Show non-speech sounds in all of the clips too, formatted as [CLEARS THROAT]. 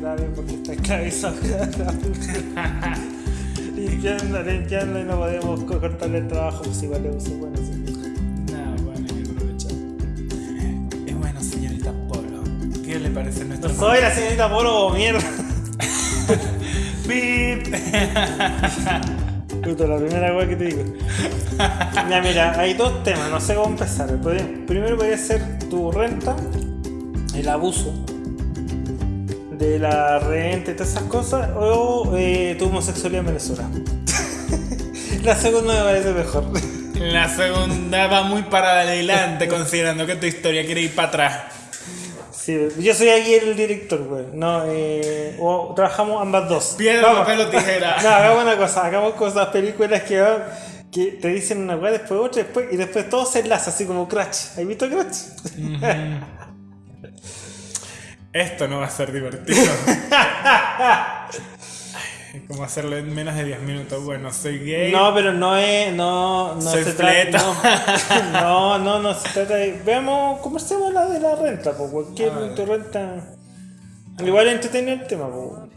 grave porque está esclavizado. limpiando, limpiando y no podemos co- cortarle el trabajo, pues igual le uso bueno. sí. No, bueno, hay que aprovechar. Es bueno, señorita Polo. ¿Qué le parece nuestro No soy la señorita Polo, mierda. [LAUGHS] Pip. [LAUGHS] Puta, la primera weá que te digo. Ya, mira, hay dos temas, no sé cómo empezar. Primero podría ser tu renta, el abuso de la renta y todas esas cosas, o eh, tu homosexualidad en Venezuela. [LAUGHS] la segunda me parece mejor. La segunda va muy para adelante, considerando que tu historia quiere ir para atrás. Sí, yo soy aquí el director, güey. No, eh, o trabajamos ambas dos. Piedra, papel o tijera. [LAUGHS] No, hagamos una cosa, hagamos cosas, películas que, van- que te dicen una weá, después otra, después, y después todo se enlaza, así como Crash. ¿Has visto Crash? Esto no va a ser divertido. [LAUGHS] Ay, ¿Cómo hacerlo en menos de 10 minutos? Bueno, soy gay. No, pero no es. No, no Soy se trata. No, [LAUGHS] no, no, no se trata de. Veamos, conversemos la de la renta, pues cualquier tu renta. Igual es entretenido el tema, pues.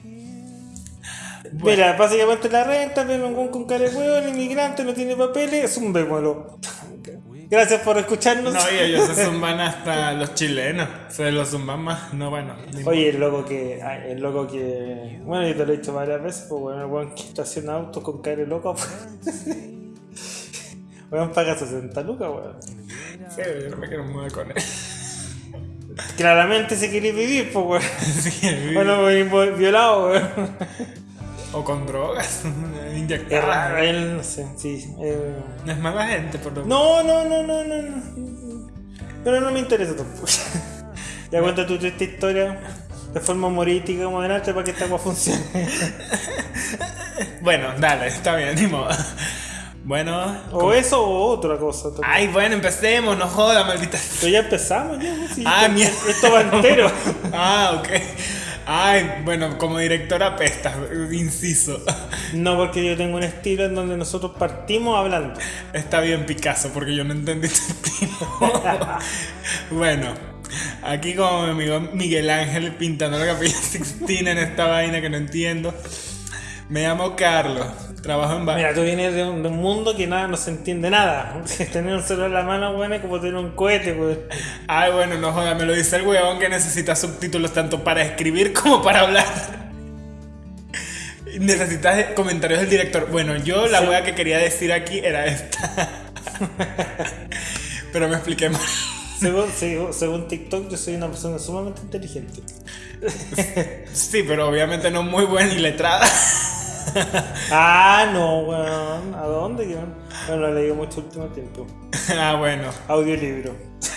Mira, básicamente la renta, un con cara de huevo, el inmigrante no tiene papeles, es un bémolo. Gracias por escucharnos. No, y ellos se [LAUGHS] zumban hasta los chilenos. Se los zumban más. No, bueno. Oye, el loco que. ay, El loco que. Bueno, yo te lo he dicho varias veces, pues bueno, el weón que estaciona autos con de loco. pues. [LAUGHS] Weón paga 60 lucas, weón. Sí, yo no me quiero mudar con él. Claramente se quiere vivir, pues, weón. [LAUGHS] Sí, Bueno, violado, weón. O con drogas. [LAUGHS] Es Inyectadas. raro, él, no sé, sí. eh. No es mala gente, por lo No, no, no, no, no, no. Pero no me interesa tampoco. [LAUGHS] Ya cuenta tu triste historia de forma humorística como adelante para que esta cosa funcione. [LAUGHS] Bueno, dale, está bien, ni modo. Bueno. O eso o otra cosa. Ay, bueno, empecemos, no joda, maldita. Pero ya empezamos, ya. sí, Ah, mierda. Esto va entero. Ah, ok. Ay, bueno, como directora apesta, inciso. No, porque yo tengo un estilo en donde nosotros partimos hablando. Está bien Picasso, porque yo no entendí tu estilo. [LAUGHS] bueno, aquí como mi amigo Miguel Ángel pintando la capilla Sixtina en esta vaina que no entiendo. Me llamo Carlos, trabajo en bar. Mira, tú vienes de un, de un mundo que nada, no se entiende nada. [LAUGHS] Tener un celular en la mano, bueno, es como tener un cohete, pues. Ay, bueno, no joda, me lo dice el huevón que necesita subtítulos tanto para escribir como para hablar. [LAUGHS] Necesitas comentarios del director. Bueno, yo la Sí. wea que quería decir aquí era esta. [LAUGHS] Pero me expliqué mal. Según, según, según TikTok, yo soy una persona sumamente inteligente. Sí, pero obviamente no muy buena y letrada. [LAUGHS] Ah, no, weón. ¿A dónde? weón? Bueno, lo he leído mucho último tiempo. ah, bueno. Audiolibro. [LAUGHS]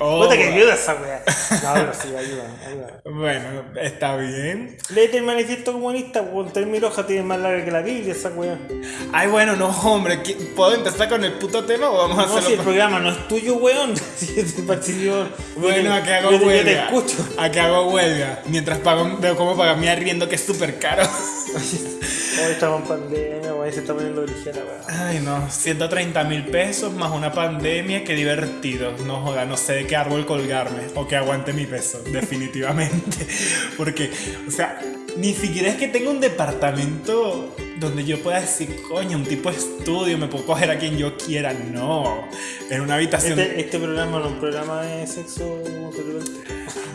Oh, Puta que ayuda esa weá. No, pero sí, ayuda, ayuda. Bueno, está bien. Léete el manifiesto comunista, weón. Tres mil hojas tiene más larga que la Biblia, esa weá. Ay, bueno, no, hombre. ¿qui- ¿Puedo empezar con el puto tema o vamos a No, si el hacerlo? programa no es tuyo, weón. [LAUGHS] Si te participo- Bueno, a que hago yo te- yo te huelga. escucho. A que hago huelga. Mientras pago, veo cómo pagar mi arriendo que es súper caro. [LAUGHS] Hoy estamos en pandemia, weón. Se está poniendo ligera, weón. Ay, no, 130 mil pesos más una pandemia, qué divertido. No joda, no sé de qué árbol colgarme o que aguante mi peso, [LAUGHS] definitivamente. Porque, o sea, ni siquiera es que tenga un departamento donde yo pueda decir, coño, un tipo de estudio, me puedo coger a quien yo quiera. No, en una habitación. Este, este programa no es un programa de sexo.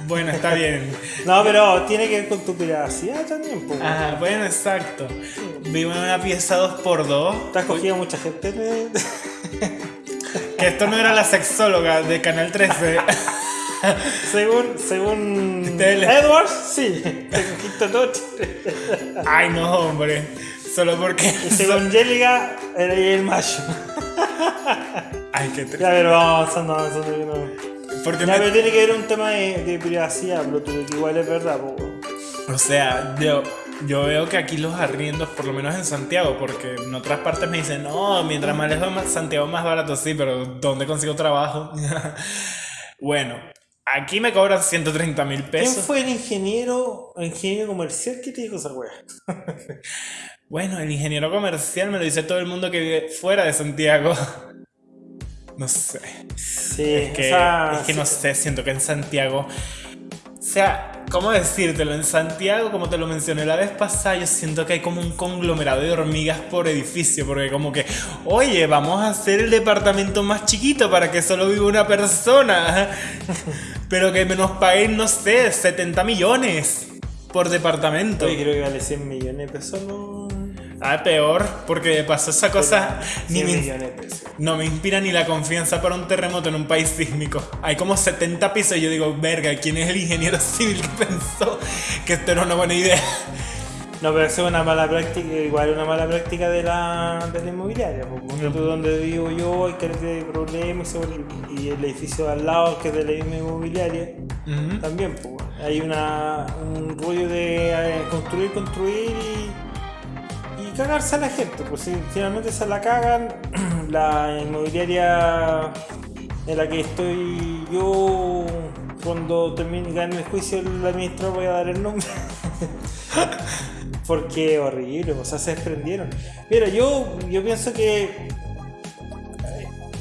Bueno, está bien. No, pero tiene que ver con tu privacidad también, pues. Ah, bueno, exacto. Vivo en una pieza 2x2. ¿Te has cogido mucha gente? de- [LAUGHS] Que esto no era la sexóloga de Canal 13. [LAUGHS] según, según Tele. Edwards, sí. Te cogiste noche. Ay, no, hombre. Solo porque. Y según Jellica, era el macho. Ay, qué triste. Ya, pero vamos avanzando, avanzando. Que no. Porque me- pero tiene que ver un tema de, de privacidad, bro, que igual es verdad, po, weón. O sea, yo, yo veo que aquí los arriendos, por lo menos en Santiago, porque en otras partes me dicen, no, mientras más lejos Santiago más barato, sí, pero ¿dónde consigo trabajo? [LAUGHS] bueno, aquí me cobran 130 mil ¿Quién pesos. fue el ingeniero, el ingeniero comercial que te dijo esa wea? [LAUGHS] Bueno, el ingeniero comercial me lo dice todo el mundo que vive fuera de Santiago. No sé. Sí, Es que, o sea, es que no sé, siento que en Santiago. O sea, ¿Cómo decírtelo? En Santiago, como te lo mencioné la vez pasada, yo siento que hay como un conglomerado de hormigas por edificio, porque como que, oye, vamos a hacer el departamento más chiquito para que solo viva una persona, [LAUGHS] pero que nos paguen, no sé, 70 millones por departamento. Oye, creo que vale 100 millones de pesos, ¿no? Ah, peor, porque pasó esa cosa. Ni 100 me, millones de pesos. no me inspira ni la confianza para un terremoto en un país sísmico. Hay como 70 pisos y yo digo, verga, ¿quién es el ingeniero [LAUGHS] civil que pensó que esto era una buena idea? No, pero eso es una mala práctica, igual una mala práctica de la, de la inmobiliaria. Porque tú donde vivo yo hay que de problemas y el edificio de al lado que es de la misma inmobiliaria también. Pues, hay una, un rollo de eh, construir, construir y cagarse a la gente. Pues si finalmente se la cagan, [CLEARS THROAT] la inmobiliaria en la que estoy yo, cuando termine el juicio, el administrador voy a dar el nombre. [LAUGHS] Porque horrible, o sea, se desprendieron. Mira, yo, yo pienso que. eh,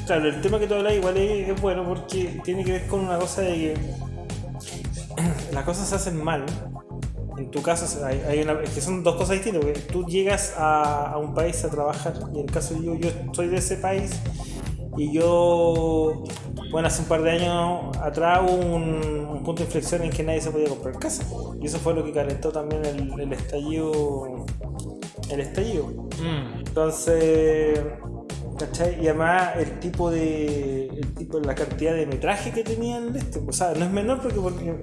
Claro, el tema que tú hablas igual es, es bueno porque tiene que ver con una cosa de que [CLEARS THROAT] las cosas se hacen mal. En tu caso, hay, hay una- es que son dos cosas distintas. Porque tú llegas a, a un país a trabajar, y en el caso yo, yo soy de ese país, y yo, bueno, hace un par de años atrás hubo un, un punto de inflexión en que nadie se podía comprar casa. Y eso fue lo que calentó también el, el estallido. El estallido. Mm. Entonces, ¿cachai? Y además el tipo de. El tipo, la cantidad de metraje que tenían este. O sea, no es menor porque, porque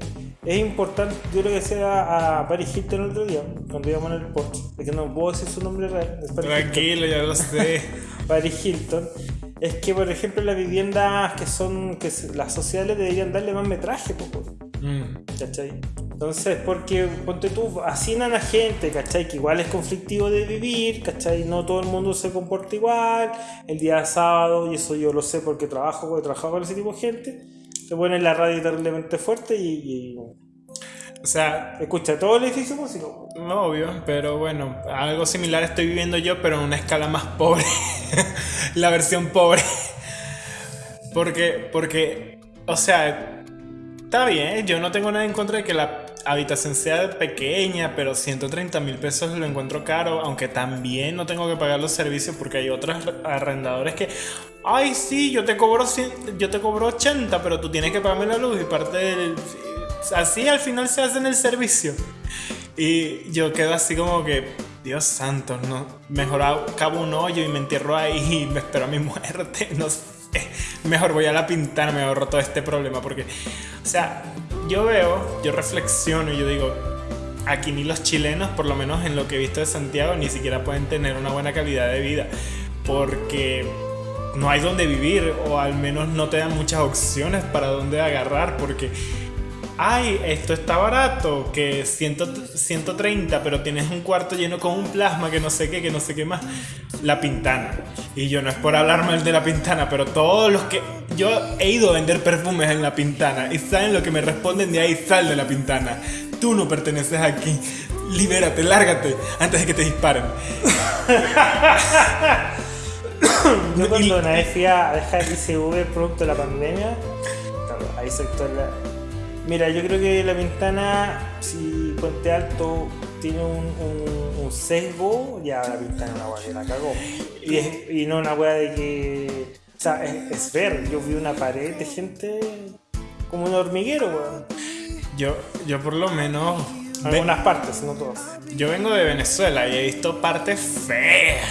es importante. Yo lo que decía a Paris Hilton el otro día, cuando íbamos en el Porsche, es que no puedo decir su nombre real. es Paris Hilton. Tranquilo, ya lo sé. [LAUGHS] Paris Hilton. Es que, por ejemplo, las viviendas que son. que las sociales deberían darle más metraje, po, po. Mm. ¿cachai? Entonces, porque ponte tú, hacinan a gente, ¿cachai? Que igual es conflictivo de vivir, ¿cachai? No todo el mundo se comporta igual. El día sábado, y eso yo lo sé porque trabajo, porque trabajo con ese tipo de gente, te ponen la radio terriblemente fuerte y, y O sea, escucha todo el edificio músico. no obvio, pero bueno, algo similar estoy viviendo yo, pero en una escala más pobre. [LAUGHS] la versión pobre. Porque, porque, o sea, está bien, yo no tengo nada en contra de que la habitación sea pequeña, pero 130 mil pesos lo encuentro caro, aunque también no tengo que pagar los servicios porque hay otros arrendadores que, ay, sí, yo te cobro, 100 yo te cobro 80, pero tú tienes que pagarme la luz y parte del... Así al final se hace en el servicio. Y yo quedo así como que, Dios santo, no, mejor cavo un hoyo y me entierro ahí y me espero a mi muerte, [LAUGHS] no sé. Mejor voy a la pintana, me ahorro todo este problema porque, o sea, yo veo, yo reflexiono y yo digo, aquí ni los chilenos, por lo menos en lo que he visto de Santiago, ni siquiera pueden tener una buena calidad de vida porque no hay donde vivir o al menos no te dan muchas opciones para dónde agarrar porque ay, esto está barato, que 100 130, pero tienes un cuarto lleno con un plasma que no sé qué, que no sé qué más. La Pintana. Y yo no es por hablar mal de la Pintana, pero todos los que... Yo he ido a vender perfumes en la Pintana y saben lo que me responden de ahí, sal de la Pintana. Tú no perteneces aquí. Libérate, lárgate antes de que te disparen. [LAUGHS] [COUGHS] Yo cuando una vez fui a dejar ICV producto de la pandemia, la... Mira, yo creo que la ventana, si Puente Alto tiene un, un- un sesgo, ya la ventana una que la cagó. Y, es- y no una weá de que... O sea, es, es ver, yo vi una pared de gente como un hormiguero, weón. Yo, yo por lo menos... Algunas partes, no todas. Yo vengo de Venezuela y he visto partes feas.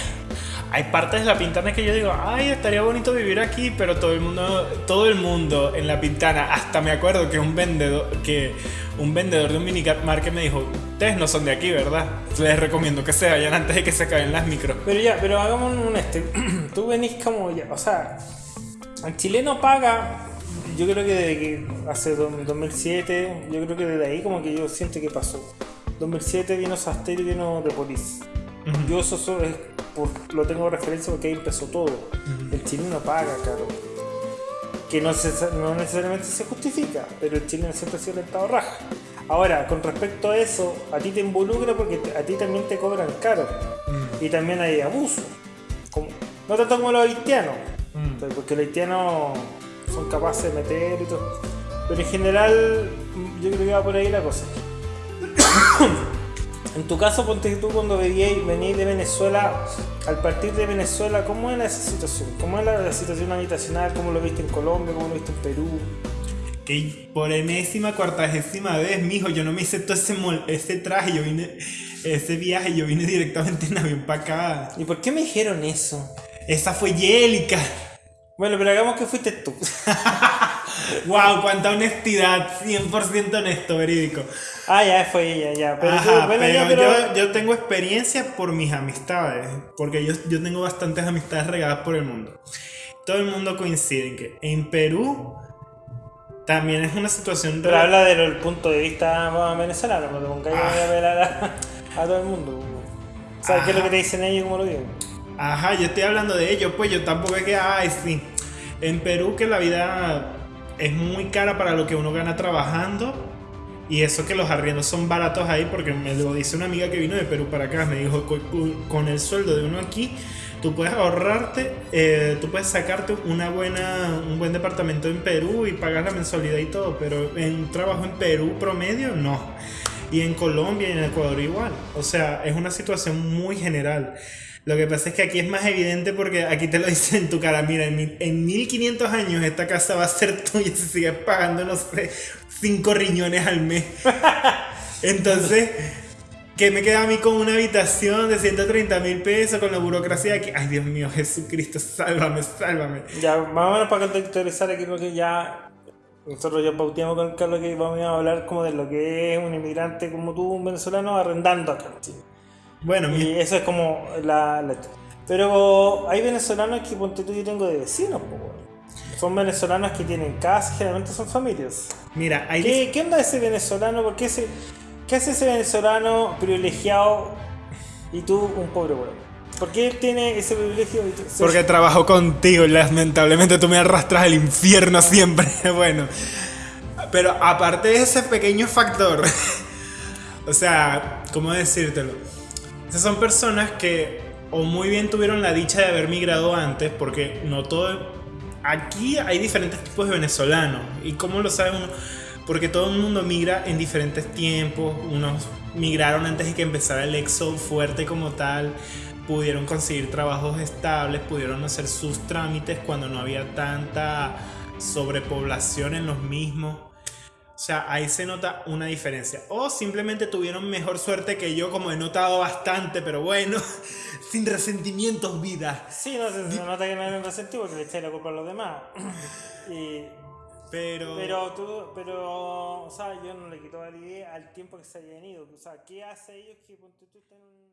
Hay partes de la Pintana que yo digo, ay, estaría bonito vivir aquí, pero todo el mundo, todo el mundo en la Pintana, hasta me acuerdo que un vendedor, que un vendedor de un minimarket me dijo, ustedes no son de aquí, ¿verdad? Les recomiendo que se vayan antes de que se acaben las micros. Pero ya, pero hagamos un este. [CLEARS THROAT] Tú venís como ya, o sea, el chileno paga, yo creo que desde que hace do- 2007, yo creo que desde ahí como que yo siento que pasó. 2007 vino Sastel y vino The Police. Yo eso, so- es por- lo tengo de referencia porque ahí empezó todo. El chileno paga, claro. Que no, se- no necesariamente se justifica, pero el chileno siempre ha sido rentado raja. Ahora, con respecto a eso, a ti te involucra porque a ti también te cobran caro. Y también hay abuso. Como- no tanto como los haitianos, Mm. porque los haitianos son capaces de meter y todo. Pero en general, yo creo que va por ahí la cosa. En tu caso, ponte tú cuando veníais venís de Venezuela, al partir de Venezuela, ¿cómo era esa situación? ¿Cómo era la situación habitacional? ¿Cómo lo viste en Colombia? ¿Cómo lo viste en Perú? Que por enésima, cuartagésima vez, mijo, yo no me hice todo ese, mol- ese traje, yo vine, ese viaje, yo vine directamente en avión para acá. ¿Y por qué me dijeron eso? Esa fue Yélica. Bueno, pero hagamos que fuiste tú. [LAUGHS] Wow, cuánta honestidad, 100% honesto, verídico. ah, ya fue ella, ya. Pero, tú- Ajá, bueno, pero, ya, pero- Yo, yo tengo experiencia por mis amistades, porque yo, yo tengo bastantes amistades regadas por el mundo. Todo el mundo coincide en que en Perú también es una situación... Pero rela- habla del punto de vista venezolano, no te pongas Ah. a velar a, a todo el mundo. ¿Sabes qué es lo que te dicen ellos y cómo lo viven? Ajá, yo estoy hablando de ello, pues yo tampoco es que, ay, sí. En Perú que la vida es muy cara para lo que uno gana trabajando y eso que los arriendos son baratos ahí porque me lo dice una amiga que vino de Perú para acá, me dijo, "Con- el sueldo de uno aquí, tú puedes ahorrarte, eh, tú puedes sacarte una buena, un buen departamento en Perú y pagar la mensualidad y todo, pero en trabajo en Perú promedio no. Y en Colombia y en Ecuador igual. O sea, es una situación muy general. Lo que pasa es que aquí es más evidente porque aquí te lo [LAUGHS] dicen en tu cara. Mira, en, mil- en 1500 años esta casa va a ser tuya si sigues pagando, no sé, 5 riñones al mes. [LAUGHS] Entonces, ¿qué me queda a mí con una habitación de 130 mil pesos con la burocracia aquí? Ay, Dios mío, Jesucristo, sálvame, sálvame. Ya, más o menos para contextualizar aquí lo que ya. Nosotros ya pauteamos con Carlos que vamos a hablar como de lo que es un inmigrante como tú, un venezolano, arrendando acá en Chile. Bueno, Y eso es como la, la- Pero hay venezolanos que, ponte tú, yo tengo de vecinos, po. Son venezolanos que tienen casa, generalmente son familias. mira, hay ¿Qué, ¿Qué onda ese venezolano? ¿Por qué, ese, ¿Qué hace ese venezolano privilegiado y tú un pobre weón? ¿Por qué él tiene ese privilegio? y tú- Porque trabajo contigo y lamentablemente tú me arrastras al infierno [LAUGHS] siempre. Bueno, pero aparte de ese pequeño factor, [LAUGHS] o sea, ¿cómo decírtelo? Esas son personas que o muy bien tuvieron la dicha de haber migrado antes, porque no todo... Aquí hay diferentes tipos de venezolanos. ¿Y cómo lo sabe uno? Porque todo el mundo migra en diferentes tiempos. Unos migraron antes de que empezara el éxodo fuerte como tal. Pudieron conseguir trabajos estables, pudieron hacer sus trámites cuando no había tanta sobrepoblación en los mismos. O sea, ahí se nota una diferencia. O simplemente tuvieron mejor suerte que yo, como he notado bastante, pero bueno, [LAUGHS] sin resentimientos, vida. Sí, no se, se nota que no hay resentido porque le echáis la culpa a los demás. [CLEARS THROAT] Y- Pero, pero tú, pero, o sea, yo no le quito validez al tiempo que se hayan ido. O sea, ¿qué hace ellos que tú estén en